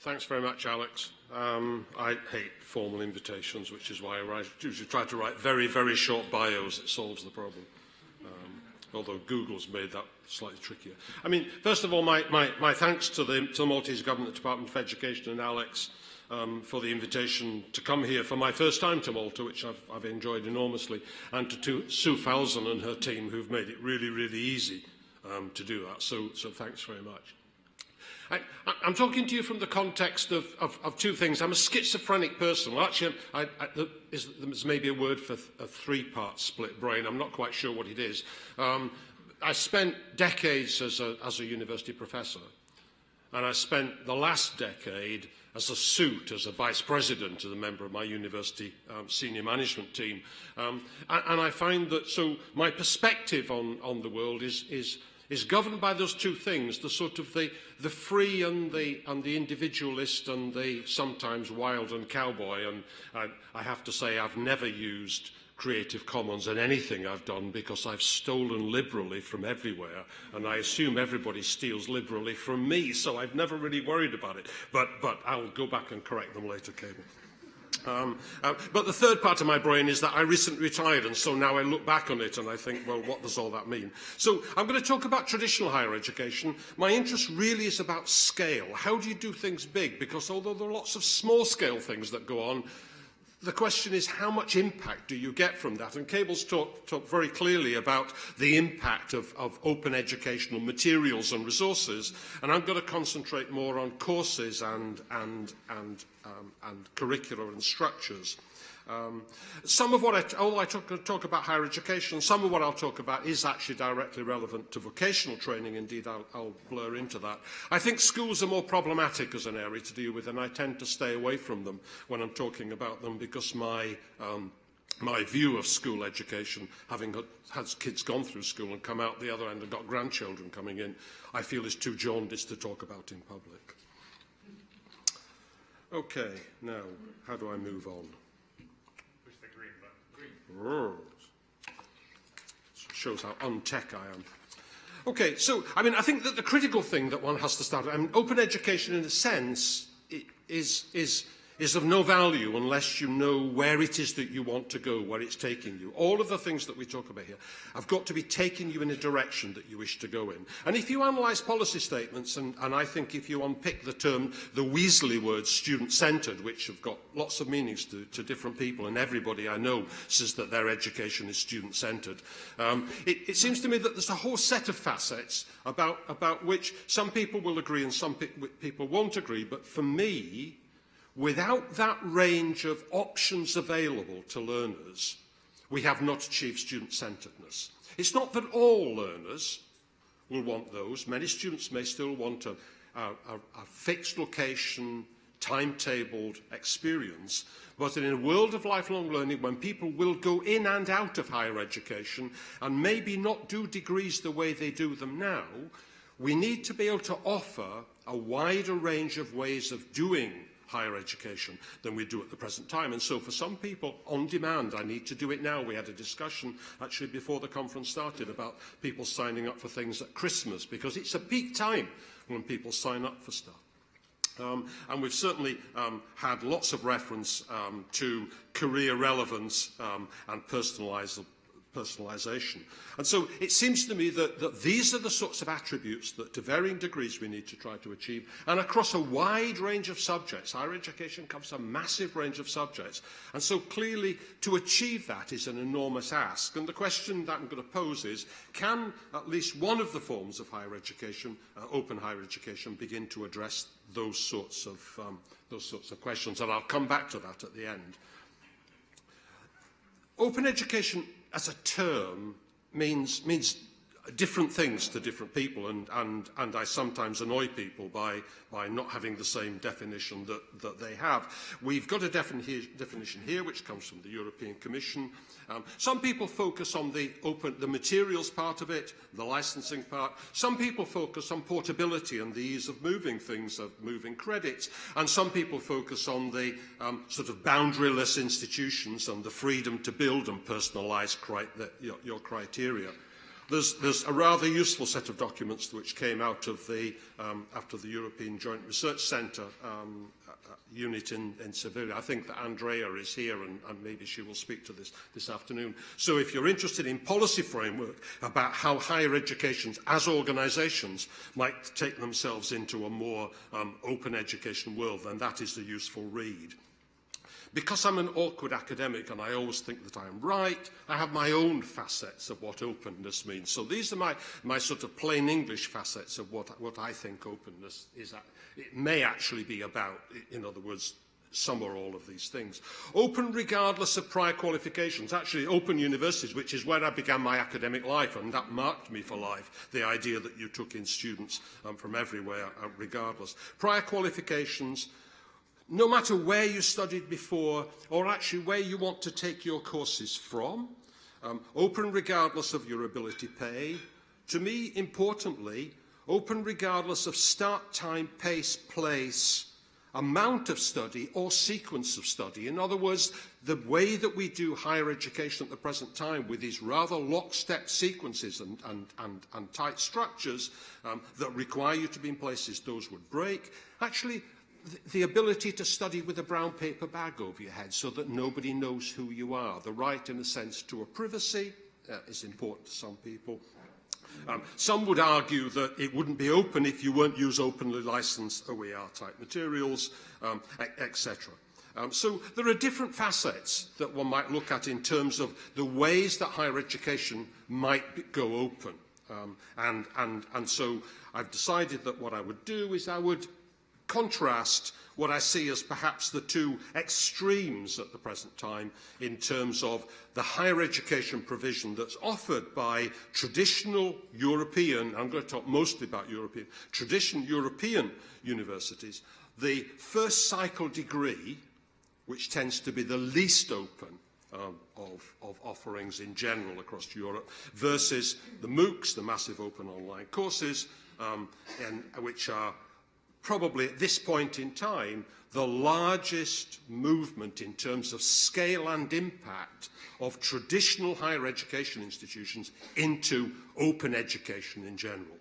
Thanks very much, Alex. Um, I hate formal invitations, which is why I write, usually try to write very, very short bios. It solves the problem. Um, although Google's made that slightly trickier. I mean, first of all, my, my, my thanks to the, to the Maltese Government Department of Education and Alex um, for the invitation to come here for my first time to Malta, which I've, I've enjoyed enormously, and to, to Sue Falzon and her team, who've made it really, really easy um, to do that. So, so thanks very much. I, I'm talking to you from the context of, of, of two things. I'm a schizophrenic person. Well, actually, I, I, is, there's maybe a word for a three-part split brain. I'm not quite sure what it is. Um, I spent decades as a, as a university professor, and I spent the last decade as a suit, as a vice president, as a member of my university um, senior management team. Um, and, and I find that, so my perspective on, on the world is, is is governed by those two things, the sort of the, the free and the, and the individualist and the sometimes wild and cowboy. And I, I have to say I've never used Creative Commons in anything I've done because I've stolen liberally from everywhere and I assume everybody steals liberally from me so I've never really worried about it but but I'll go back and correct them later Cable. Um, uh, but the third part of my brain is that I recently retired, and so now I look back on it and I think, well, what does all that mean? So I'm going to talk about traditional higher education. My interest really is about scale. How do you do things big? Because although there are lots of small-scale things that go on, The question is how much impact do you get from that? And Cable's talked talk very clearly about the impact of, of open educational materials and resources, and I'm going to concentrate more on courses and, and, and, um, and curricular and structures. Um, some of what I, all I talk, talk about higher education, some of what I'll talk about is actually directly relevant to vocational training. Indeed, I'll, I'll blur into that. I think schools are more problematic as an area to deal with, and I tend to stay away from them when I'm talking about them because my um, my view of school education, having had kids gone through school and come out the other end and got grandchildren coming in, I feel is too jaundiced to talk about in public. Okay, now, how do I move on? Shows how untech I am. Okay, so, I mean, I think that the critical thing that one has to start with, I mean, open education in a sense is, is is of no value unless you know where it is that you want to go, where it's taking you. All of the things that we talk about here have got to be taking you in a direction that you wish to go in. And if you analyse policy statements, and, and I think if you unpick the term, the Weasley word, student-centred, which have got lots of meanings to, to different people, and everybody I know says that their education is student-centred, um, it, it seems to me that there's a whole set of facets about, about which some people will agree and some pe people won't agree, but for me, Without that range of options available to learners, we have not achieved student-centeredness. It's not that all learners will want those. Many students may still want a, a, a fixed location, timetabled experience. But in a world of lifelong learning, when people will go in and out of higher education and maybe not do degrees the way they do them now, we need to be able to offer a wider range of ways of doing higher education than we do at the present time. And so for some people, on demand, I need to do it now. We had a discussion actually before the conference started about people signing up for things at Christmas because it's a peak time when people sign up for stuff. Um, and we've certainly um, had lots of reference um, to career relevance um, and personalised personalisation. And so it seems to me that, that these are the sorts of attributes that to varying degrees we need to try to achieve. And across a wide range of subjects, higher education covers a massive range of subjects. And so clearly to achieve that is an enormous ask. And the question that I'm going to pose is, can at least one of the forms of higher education, uh, open higher education, begin to address those sorts of um, those sorts of questions and I'll come back to that at the end. Open education as a term means, means different things to different people and, and, and I sometimes annoy people by, by not having the same definition that, that they have. We've got a defini definition here which comes from the European Commission. Um, some people focus on the, open, the materials part of it, the licensing part. Some people focus on portability and the ease of moving things, of moving credits. And some people focus on the um, sort of boundaryless institutions and the freedom to build and personalize cri the, your, your criteria. There's, there's a rather useful set of documents which came out of the, um, after the European Joint Research Centre um, uh, unit in, in Sevilla. I think that Andrea is here and, and maybe she will speak to this this afternoon. So if you're interested in policy framework about how higher educations as organisations might take themselves into a more um, open education world, then that is a useful read. Because I'm an awkward academic and I always think that I am right, I have my own facets of what openness means. So these are my, my sort of plain English facets of what, what I think openness is. It may actually be about, in other words, some or all of these things. Open regardless of prior qualifications. Actually, open universities, which is where I began my academic life, and that marked me for life, the idea that you took in students um, from everywhere, uh, regardless. Prior qualifications, no matter where you studied before or actually where you want to take your courses from, um, open regardless of your ability to pay. To me, importantly, open regardless of start time, pace, place, amount of study or sequence of study. In other words, the way that we do higher education at the present time with these rather lockstep sequences and, and, and, and tight structures um, that require you to be in places those would break, actually the ability to study with a brown paper bag over your head so that nobody knows who you are. The right, in a sense, to a privacy uh, is important to some people. Um, some would argue that it wouldn't be open if you weren't use openly licensed OER type materials, um, etc. Um, so there are different facets that one might look at in terms of the ways that higher education might go open. Um, and, and, and so I've decided that what I would do is I would contrast what I see as perhaps the two extremes at the present time in terms of the higher education provision that's offered by traditional European, I'm going to talk mostly about European, traditional European universities, the first cycle degree, which tends to be the least open um, of, of offerings in general across Europe, versus the MOOCs, the massive open online courses, um, and, which are probably at this point in time the largest movement in terms of scale and impact of traditional higher education institutions into open education in general.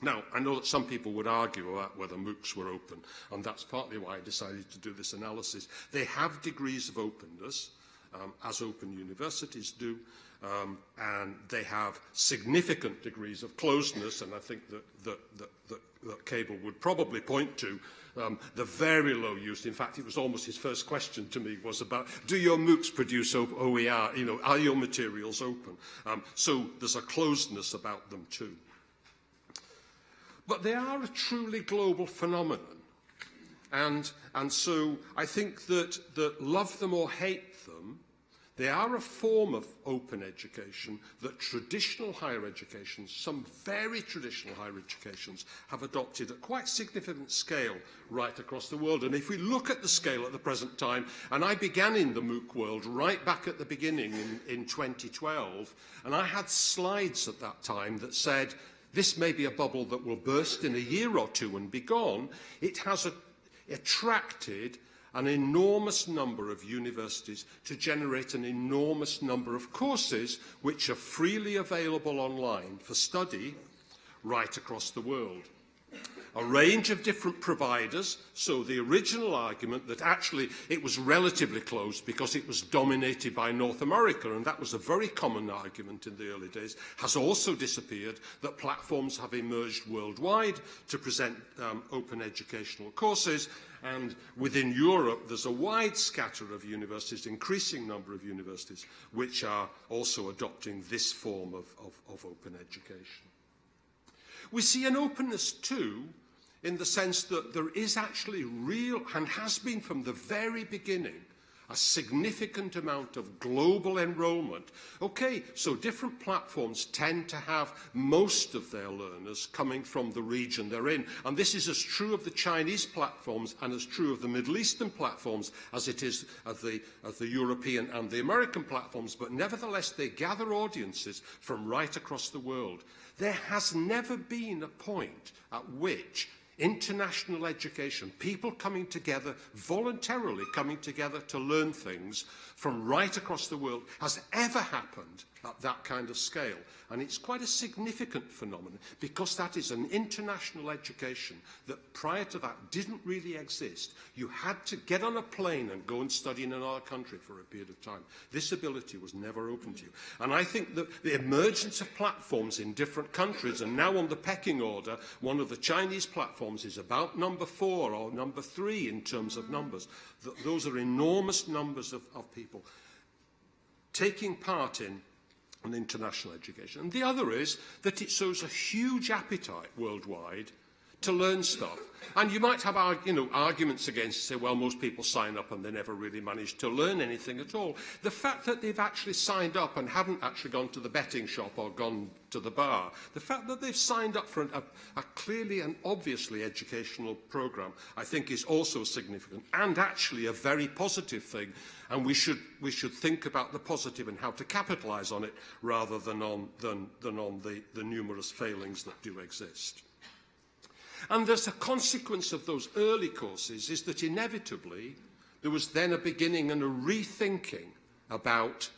Now, I know that some people would argue about whether MOOCs were open, and that's partly why I decided to do this analysis. They have degrees of openness, um, as open universities do, um, and they have significant degrees of closeness, and I think that, that, that, that, that Cable would probably point to um, the very low use. In fact, it was almost his first question to me was about, do your MOOCs produce OER? You know, are your materials open? Um, so there's a closeness about them too. But they are a truly global phenomenon. And, and so I think that, that love them or hate them, They are a form of open education that traditional higher educations, some very traditional higher educations, have adopted at quite significant scale right across the world. And if we look at the scale at the present time, and I began in the MOOC world right back at the beginning in, in 2012, and I had slides at that time that said, this may be a bubble that will burst in a year or two and be gone. It has a, attracted an enormous number of universities to generate an enormous number of courses which are freely available online for study right across the world. A range of different providers, so the original argument that actually it was relatively closed because it was dominated by North America, and that was a very common argument in the early days, has also disappeared, that platforms have emerged worldwide to present um, open educational courses, And within Europe, there's a wide scatter of universities, increasing number of universities, which are also adopting this form of, of, of open education. We see an openness too in the sense that there is actually real, and has been from the very beginning, a significant amount of global enrollment. Okay, so different platforms tend to have most of their learners coming from the region they're in. And this is as true of the Chinese platforms and as true of the Middle Eastern platforms as it is of the, of the European and the American platforms. But nevertheless, they gather audiences from right across the world. There has never been a point at which international education, people coming together, voluntarily coming together to learn things from right across the world, has ever happened at that kind of scale. And it's quite a significant phenomenon because that is an international education that prior to that didn't really exist. You had to get on a plane and go and study in another country for a period of time. This ability was never open to you. And I think that the emergence of platforms in different countries, and now on the pecking order, one of the Chinese platforms is about number four or number three in terms of numbers. Th those are enormous numbers of, of people taking part in an international education. And the other is that it shows a huge appetite worldwide to learn stuff. And you might have you know, arguments against say, well, most people sign up and they never really manage to learn anything at all. The fact that they've actually signed up and haven't actually gone to the betting shop or gone to the bar, the fact that they've signed up for an, a, a clearly and obviously educational programme, I think is also significant and actually a very positive thing. And we should, we should think about the positive and how to capitalise on it rather than on, than, than on the, the numerous failings that do exist. And there's a consequence of those early courses is that inevitably there was then a beginning and a rethinking about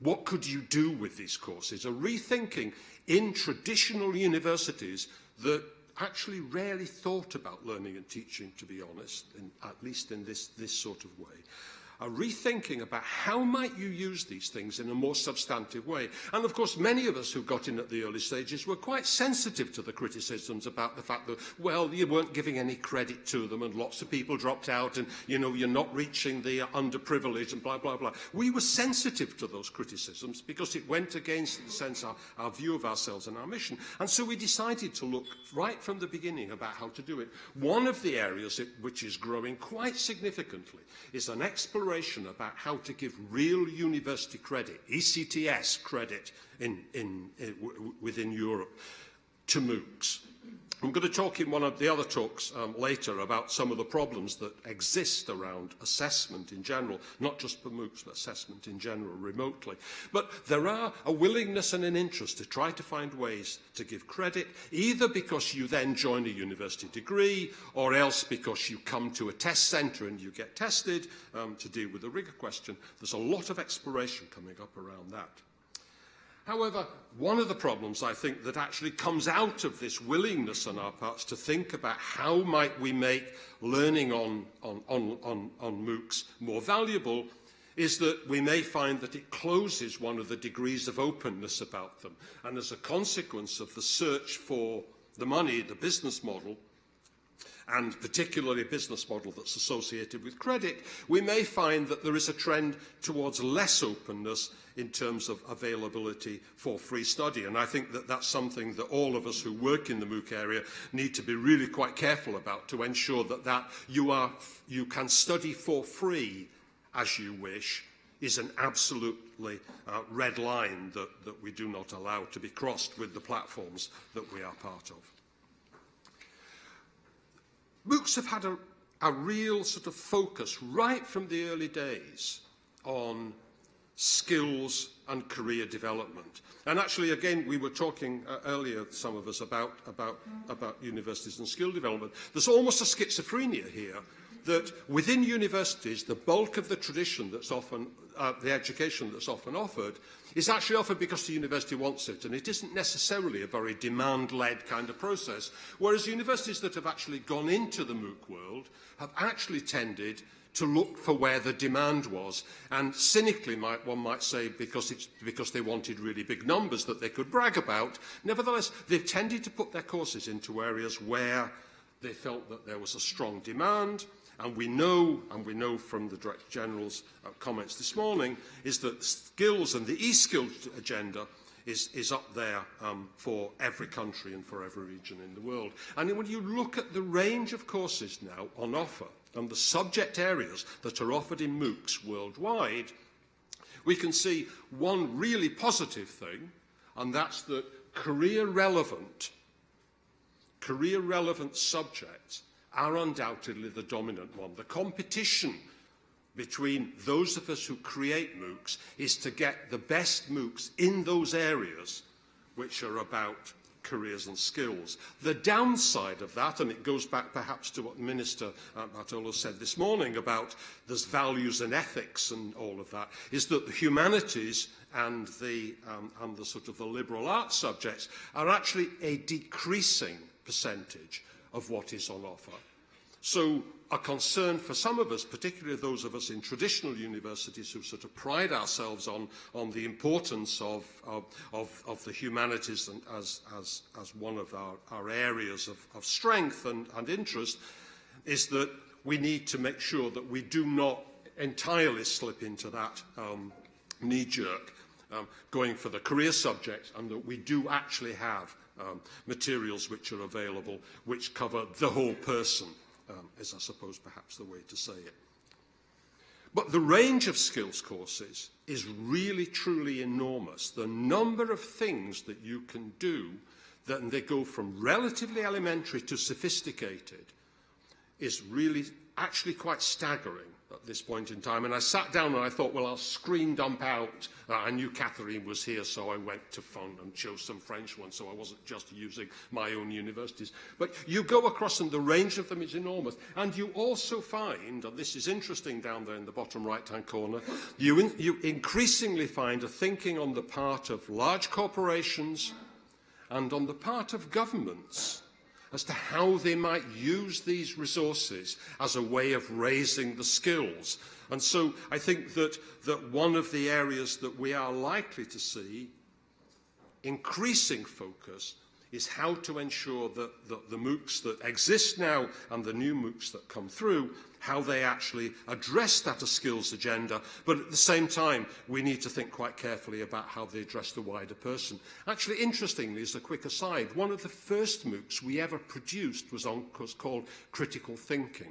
what could you do with these courses, a rethinking in traditional universities that actually rarely thought about learning and teaching, to be honest, in, at least in this, this sort of way. A rethinking about how might you use these things in a more substantive way. And of course, many of us who got in at the early stages were quite sensitive to the criticisms about the fact that, well, you weren't giving any credit to them and lots of people dropped out and, you know, you're not reaching the underprivileged and blah, blah, blah. We were sensitive to those criticisms because it went against, in a sense, our, our view of ourselves and our mission. And so we decided to look right from the beginning about how to do it. One of the areas it, which is growing quite significantly is an exploration about how to give real university credit, ECTS credit in, in, in, within Europe to MOOCs. I'm going to talk in one of the other talks um, later about some of the problems that exist around assessment in general, not just for MOOCs, but assessment in general remotely. But there are a willingness and an interest to try to find ways to give credit, either because you then join a university degree, or else because you come to a test centre and you get tested um, to deal with the rigour question. There's a lot of exploration coming up around that. However, one of the problems I think that actually comes out of this willingness on our parts to think about how might we make learning on, on, on, on, on MOOCs more valuable is that we may find that it closes one of the degrees of openness about them. And as a consequence of the search for the money, the business model, and particularly a business model that's associated with credit, we may find that there is a trend towards less openness in terms of availability for free study. And I think that that's something that all of us who work in the MOOC area need to be really quite careful about to ensure that, that you, are, you can study for free as you wish is an absolutely uh, red line that, that we do not allow to be crossed with the platforms that we are part of. MOOCs have had a, a real sort of focus right from the early days on skills and career development. And actually, again, we were talking uh, earlier, some of us, about, about, about universities and skill development. There's almost a schizophrenia here that within universities, the bulk of the tradition that's often, uh, the education that's often offered, is actually offered because the university wants it, and it isn't necessarily a very demand-led kind of process, whereas universities that have actually gone into the MOOC world have actually tended to look for where the demand was. And cynically, might, one might say, because, it's, because they wanted really big numbers that they could brag about. Nevertheless, they've tended to put their courses into areas where they felt that there was a strong demand, And we know, and we know from the Director General's uh, comments this morning, is that skills and the e-skills agenda is, is up there um, for every country and for every region in the world. And when you look at the range of courses now on offer and the subject areas that are offered in MOOCs worldwide, we can see one really positive thing, and that's that career relevant, career relevant subjects are undoubtedly the dominant one. The competition between those of us who create MOOCs is to get the best MOOCs in those areas which are about careers and skills. The downside of that, and it goes back perhaps to what Minister uh, said this morning about there's values and ethics and all of that, is that the humanities and the, um, and the sort of the liberal arts subjects are actually a decreasing percentage of what is on offer. So a concern for some of us, particularly those of us in traditional universities who sort of pride ourselves on, on the importance of, of, of, of the humanities and as, as, as one of our, our areas of, of strength and, and interest, is that we need to make sure that we do not entirely slip into that um, knee-jerk um, going for the career subject and that we do actually have um, materials which are available which cover the whole person um, is, I suppose, perhaps the way to say it. But the range of skills courses is really, truly enormous. The number of things that you can do, that they go from relatively elementary to sophisticated, is really actually quite staggering. At this point in time. And I sat down and I thought, well, I'll screen dump out. Uh, I knew Catherine was here, so I went to phone and chose some French ones, so I wasn't just using my own universities. But you go across and the range of them is enormous. And you also find, and this is interesting down there in the bottom right-hand corner, you, in, you increasingly find a thinking on the part of large corporations and on the part of governments as to how they might use these resources as a way of raising the skills. And so I think that, that one of the areas that we are likely to see increasing focus is how to ensure that, that the MOOCs that exist now and the new MOOCs that come through, how they actually address that skills agenda. But at the same time, we need to think quite carefully about how they address the wider person. Actually, interestingly, as a quick aside, one of the first MOOCs we ever produced was, on, was called Critical Thinking.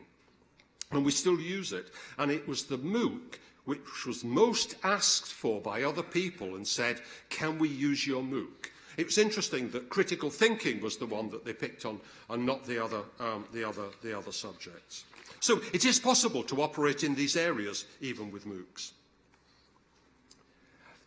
And we still use it. And it was the MOOC which was most asked for by other people and said, can we use your MOOC? It was interesting that critical thinking was the one that they picked on and not the other, um, the other, the other subjects. So it is possible to operate in these areas even with MOOCs.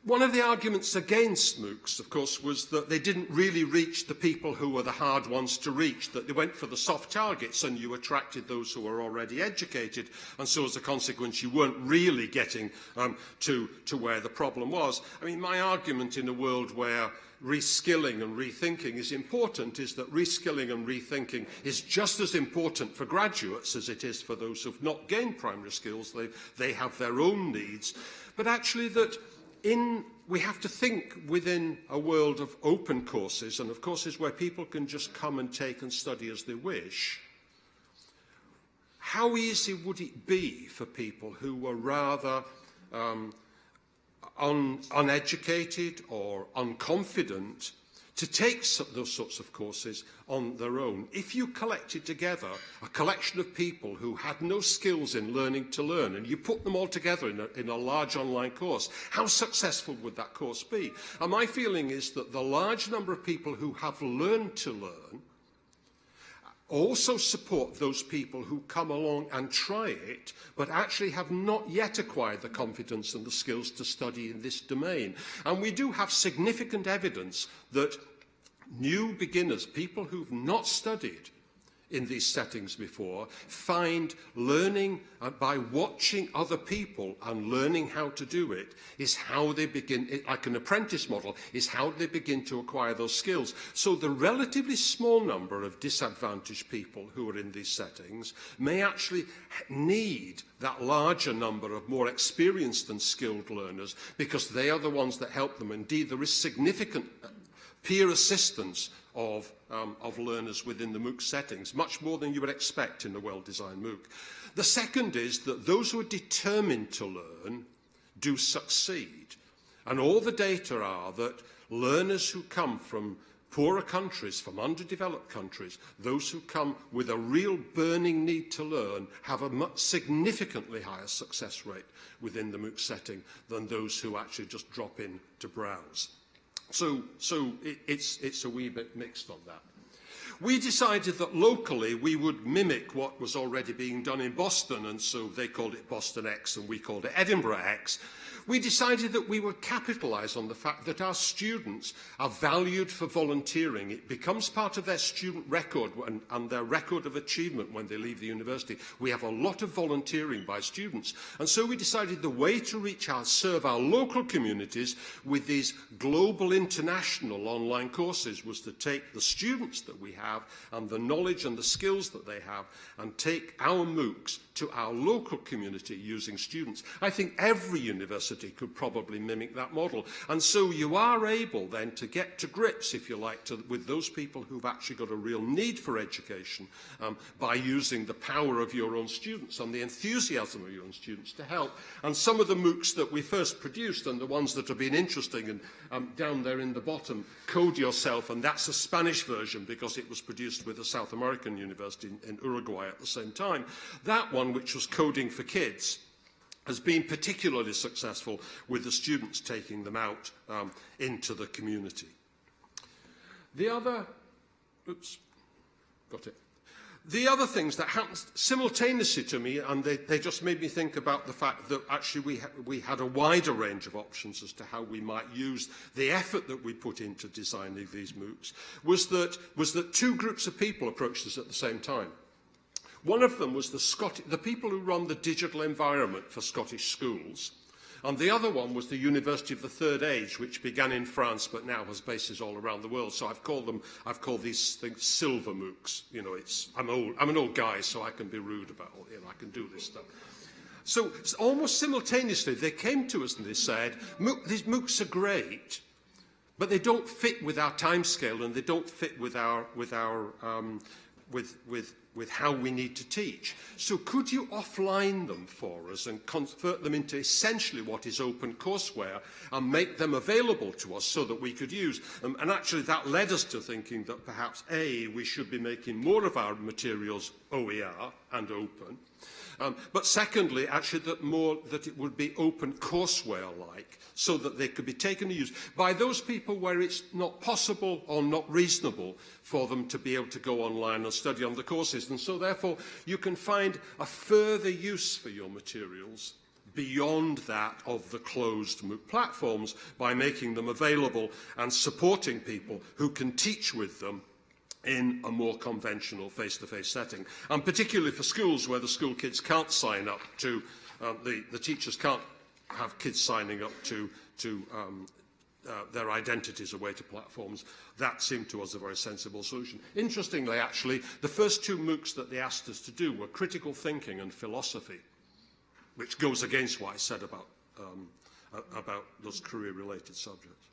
One of the arguments against MOOCs, of course, was that they didn't really reach the people who were the hard ones to reach, that they went for the soft targets and you attracted those who were already educated. And so as a consequence, you weren't really getting um, to, to where the problem was. I mean, my argument in a world where reskilling and rethinking is important is that reskilling and rethinking is just as important for graduates as it is for those who've not gained primary skills. They, they have their own needs. But actually that in, we have to think within a world of open courses and of courses where people can just come and take and study as they wish. How easy would it be for people who were rather um, un uneducated or unconfident to take those sorts of courses on their own. If you collected together a collection of people who had no skills in learning to learn and you put them all together in a, in a large online course, how successful would that course be? And my feeling is that the large number of people who have learned to learn also support those people who come along and try it, but actually have not yet acquired the confidence and the skills to study in this domain. And we do have significant evidence that new beginners, people who've not studied in these settings before, find learning uh, by watching other people and learning how to do it is how they begin, it, like an apprentice model, is how they begin to acquire those skills. So the relatively small number of disadvantaged people who are in these settings may actually need that larger number of more experienced and skilled learners because they are the ones that help them. Indeed, there is significant uh, peer assistance of, um, of learners within the MOOC settings, much more than you would expect in a well-designed MOOC. The second is that those who are determined to learn do succeed. And all the data are that learners who come from poorer countries, from underdeveloped countries, those who come with a real burning need to learn have a much significantly higher success rate within the MOOC setting than those who actually just drop in to browse. So, so it, it's, it's a wee bit mixed on that. We decided that locally we would mimic what was already being done in Boston, and so they called it Boston X and we called it Edinburgh X. we decided that we would capitalise on the fact that our students are valued for volunteering. It becomes part of their student record and, and their record of achievement when they leave the university. We have a lot of volunteering by students. And so we decided the way to reach our, serve our local communities with these global international online courses was to take the students that we have and the knowledge and the skills that they have and take our MOOCs to our local community using students. I think every university could probably mimic that model. And so you are able then to get to grips, if you like, to, with those people who've actually got a real need for education um, by using the power of your own students and the enthusiasm of your own students to help. And some of the MOOCs that we first produced and the ones that have been interesting and um, down there in the bottom, Code Yourself, and that's a Spanish version because it was produced with a South American university in, in Uruguay at the same time. That one which was coding for kids, has been particularly successful with the students taking them out um, into the community. The other, oops, got it. The other things that happened simultaneously to me, and they, they just made me think about the fact that actually we, ha we had a wider range of options as to how we might use the effort that we put into designing these MOOCs, was that, was that two groups of people approached us at the same time. One of them was the, Scot the people who run the digital environment for Scottish schools, and the other one was the University of the Third Age, which began in France but now has bases all around the world. So I've called them, I've called these things silver MOOCs. You know, it's, I'm, old, I'm an old guy, so I can be rude about, you know, I can do this stuff. So almost simultaneously, they came to us and they said, these MOOCs are great, but they don't fit with our timescale and they don't fit with our, with our, um, with, with, with how we need to teach. So could you offline them for us and convert them into essentially what is open courseware and make them available to us so that we could use? Um, and actually that led us to thinking that perhaps A, we should be making more of our materials OER and open, Um, but secondly, actually, that, more, that it would be open courseware-like, so that they could be taken to use by those people where it's not possible or not reasonable for them to be able to go online and study on the courses. And so, therefore, you can find a further use for your materials beyond that of the closed MOOC platforms by making them available and supporting people who can teach with them in a more conventional face-to-face -face setting. And particularly for schools where the school kids can't sign up to, uh, the, the teachers can't have kids signing up to, to um, uh, their identities away to platforms. That seemed to us a very sensible solution. Interestingly, actually, the first two MOOCs that they asked us to do were critical thinking and philosophy, which goes against what I said about, um, about those career-related subjects.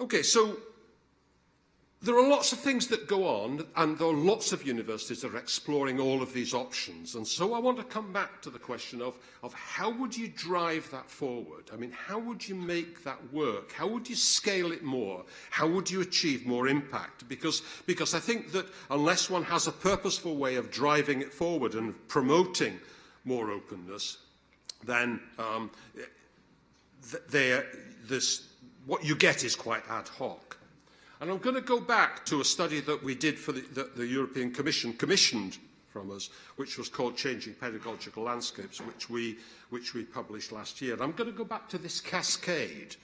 Okay, so There are lots of things that go on, and there are lots of universities that are exploring all of these options. And so I want to come back to the question of, of how would you drive that forward? I mean, how would you make that work? How would you scale it more? How would you achieve more impact? Because, because I think that unless one has a purposeful way of driving it forward and promoting more openness, then um, they, this, what you get is quite ad hoc. And I'm going to go back to a study that we did for the, the, the European Commission commissioned from us, which was called Changing Pedagogical Landscapes, which we, which we published last year. And I'm going to go back to this cascade,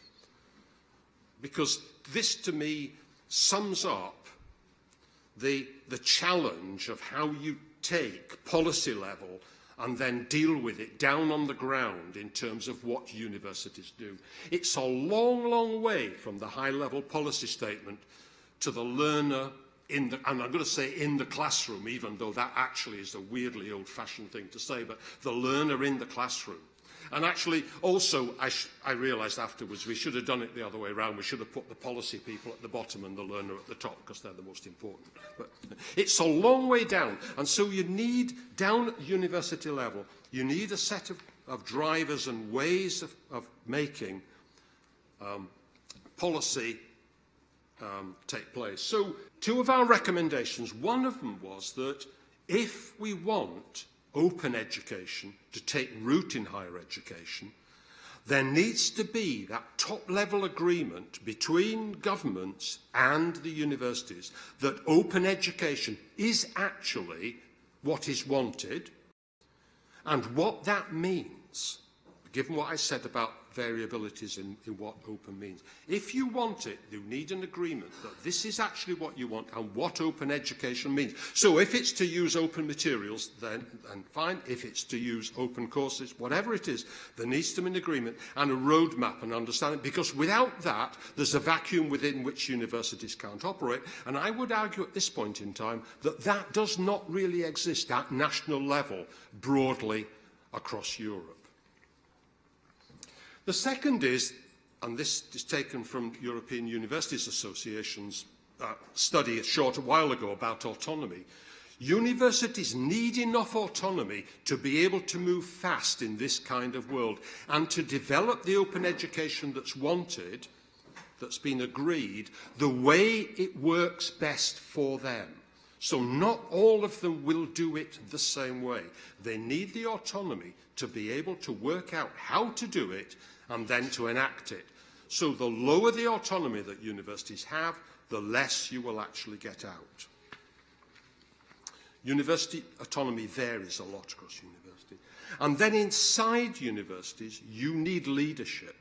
because this to me sums up the, the challenge of how you take policy level and then deal with it down on the ground in terms of what universities do. It's a long, long way from the high-level policy statement to the learner in the, and I'm going to say in the classroom, even though that actually is a weirdly old-fashioned thing to say, but the learner in the classroom. And actually, also, I, I realised afterwards we should have done it the other way around. We should have put the policy people at the bottom and the learner at the top because they're the most important. But it's a long way down. And so you need, down at university level, you need a set of, of drivers and ways of, of making um, policy um, take place. So two of our recommendations, one of them was that if we want open education to take root in higher education, there needs to be that top-level agreement between governments and the universities that open education is actually what is wanted and what that means given what I said about variabilities in, in what open means. If you want it, you need an agreement that this is actually what you want and what open education means. So if it's to use open materials, then, then fine. If it's to use open courses, whatever it is, there needs to be an agreement and a roadmap and understanding, because without that, there's a vacuum within which universities can't operate. And I would argue at this point in time that that does not really exist at national level broadly across Europe. The second is, and this is taken from European Universities Association's uh, study a short while ago about autonomy, Universities need enough autonomy to be able to move fast in this kind of world and to develop the open education that's wanted, that's been agreed, the way it works best for them. So not all of them will do it the same way. They need the autonomy to be able to work out how to do it and then to enact it. So the lower the autonomy that universities have, the less you will actually get out. University autonomy varies a lot across university. And then inside universities, you need leadership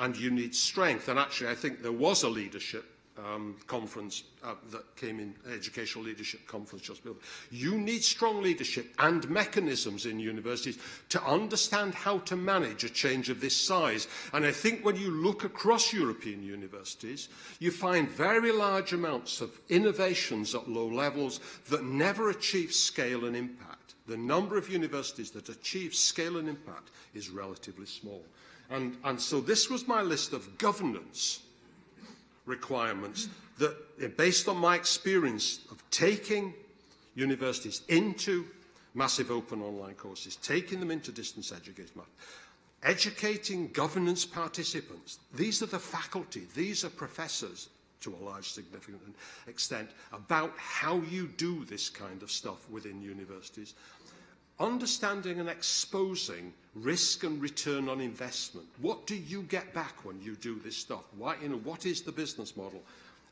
and you need strength. And actually, I think there was a leadership um, conference uh, that came in, Educational Leadership Conference just before. You need strong leadership and mechanisms in universities to understand how to manage a change of this size. And I think when you look across European universities, you find very large amounts of innovations at low levels that never achieve scale and impact. The number of universities that achieve scale and impact is relatively small. And, and so this was my list of governance requirements that, eh, based on my experience of taking universities into massive open online courses, taking them into distance education, educating governance participants. These are the faculty, these are professors to a large significant extent about how you do this kind of stuff within universities understanding and exposing risk and return on investment. What do you get back when you do this stuff? Why, you know, what is the business model?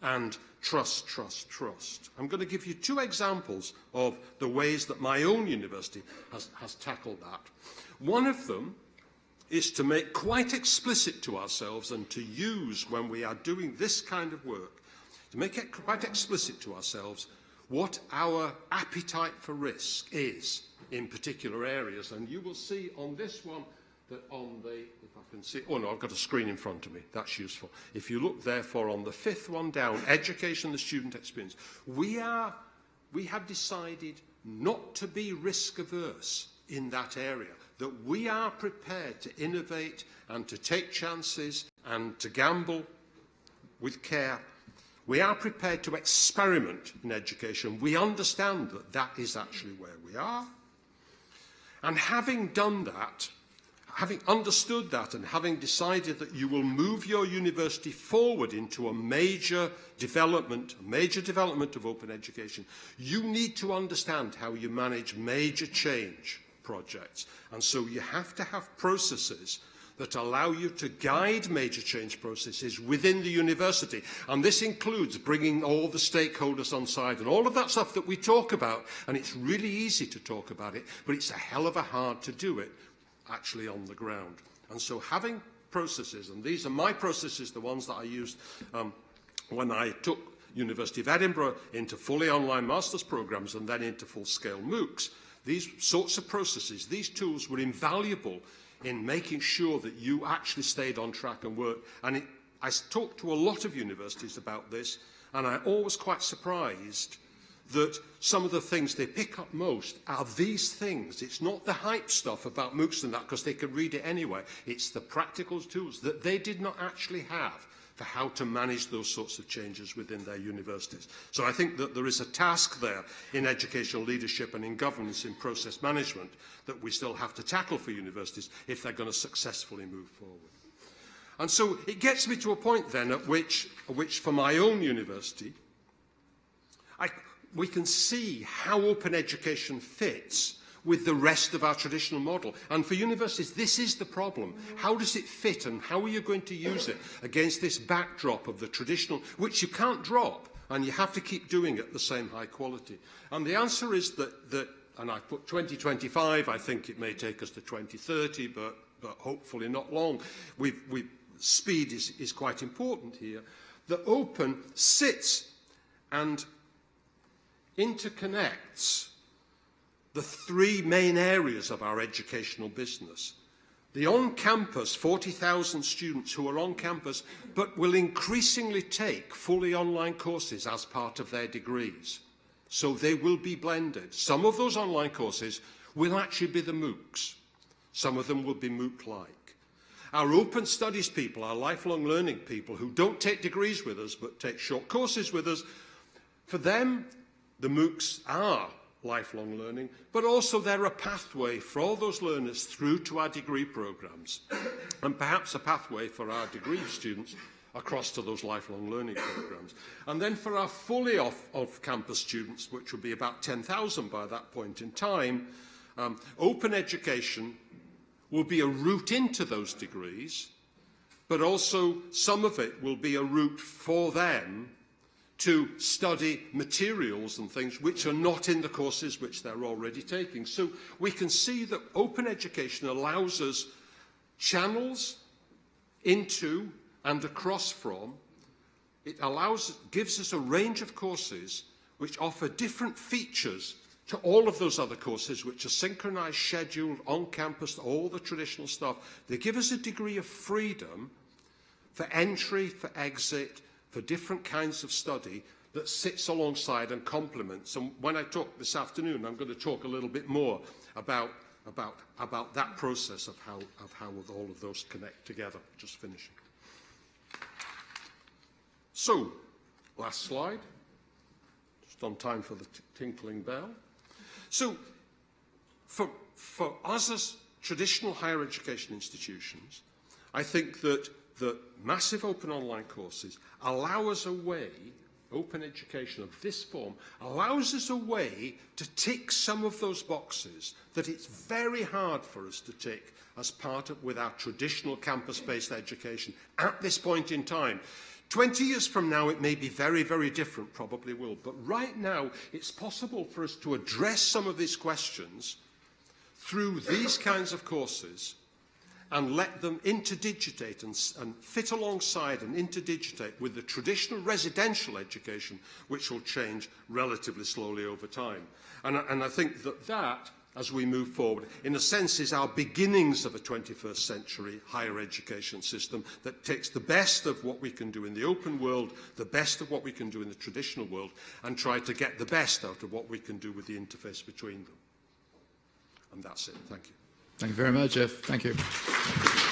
And trust, trust, trust. I'm going to give you two examples of the ways that my own university has, has tackled that. One of them is to make quite explicit to ourselves and to use when we are doing this kind of work, to make it quite explicit to ourselves what our appetite for risk is in particular areas. And you will see on this one that on the, if I can see, oh no, I've got a screen in front of me. That's useful. If you look therefore on the fifth one down, education, the student experience, we are, we have decided not to be risk averse in that area, that we are prepared to innovate and to take chances and to gamble with care. We are prepared to experiment in education. We understand that that is actually where we are. And having done that, having understood that and having decided that you will move your university forward into a major development, major development of open education, you need to understand how you manage major change projects. And so you have to have processes that allow you to guide major change processes within the university. And this includes bringing all the stakeholders on side and all of that stuff that we talk about. And it's really easy to talk about it, but it's a hell of a hard to do it actually on the ground. And so having processes, and these are my processes, the ones that I used um, when I took University of Edinburgh into fully online master's programs and then into full-scale MOOCs, these sorts of processes, these tools were invaluable in making sure that you actually stayed on track and worked. And it, I talked to a lot of universities about this, and I'm always quite surprised that some of the things they pick up most are these things. It's not the hype stuff about MOOCs and that, because they can read it anyway. It's the practical tools that they did not actually have for how to manage those sorts of changes within their universities. So I think that there is a task there in educational leadership and in governance, in process management, that we still have to tackle for universities if they're going to successfully move forward. And so it gets me to a point then at which, which for my own university, I, we can see how open education fits with the rest of our traditional model. And for universities, this is the problem. How does it fit and how are you going to use it against this backdrop of the traditional, which you can't drop and you have to keep doing at the same high quality? And the answer is that, that and I put 2025, I think it may take us to 2030, but, but hopefully not long. We've, we've, speed is, is quite important here. The open sits and interconnects the three main areas of our educational business. The on-campus, 40,000 students who are on campus, but will increasingly take fully online courses as part of their degrees. So they will be blended. Some of those online courses will actually be the MOOCs. Some of them will be MOOC-like. Our open studies people, our lifelong learning people who don't take degrees with us but take short courses with us, for them, the MOOCs are lifelong learning, but also they're a pathway for all those learners through to our degree programs, and perhaps a pathway for our degree students across to those lifelong learning programs. And then for our fully off, off-campus students, which will be about 10,000 by that point in time, um, open education will be a route into those degrees, but also some of it will be a route for them to study materials and things which are not in the courses which they're already taking. So we can see that open education allows us channels into and across from. It allows, gives us a range of courses which offer different features to all of those other courses which are synchronized, scheduled, on campus, all the traditional stuff. They give us a degree of freedom for entry, for exit, for different kinds of study that sits alongside and complements. And when I talk this afternoon, I'm going to talk a little bit more about, about, about that process of how, of how all of those connect together. Just finishing. So, last slide. Just on time for the tinkling bell. So, for, for us as traditional higher education institutions, I think that that massive open online courses allow us a way, open education of this form, allows us a way to tick some of those boxes that it's very hard for us to tick as part of with our traditional campus-based education at this point in time. 20 years from now, it may be very, very different, probably will. But right now, it's possible for us to address some of these questions through these kinds of courses and let them interdigitate and, and fit alongside and interdigitate with the traditional residential education, which will change relatively slowly over time. And, and I think that that, as we move forward, in a sense is our beginnings of a 21st century higher education system that takes the best of what we can do in the open world, the best of what we can do in the traditional world, and try to get the best out of what we can do with the interface between them. And that's it. Thank you. Thank you very much, Jeff. Thank you.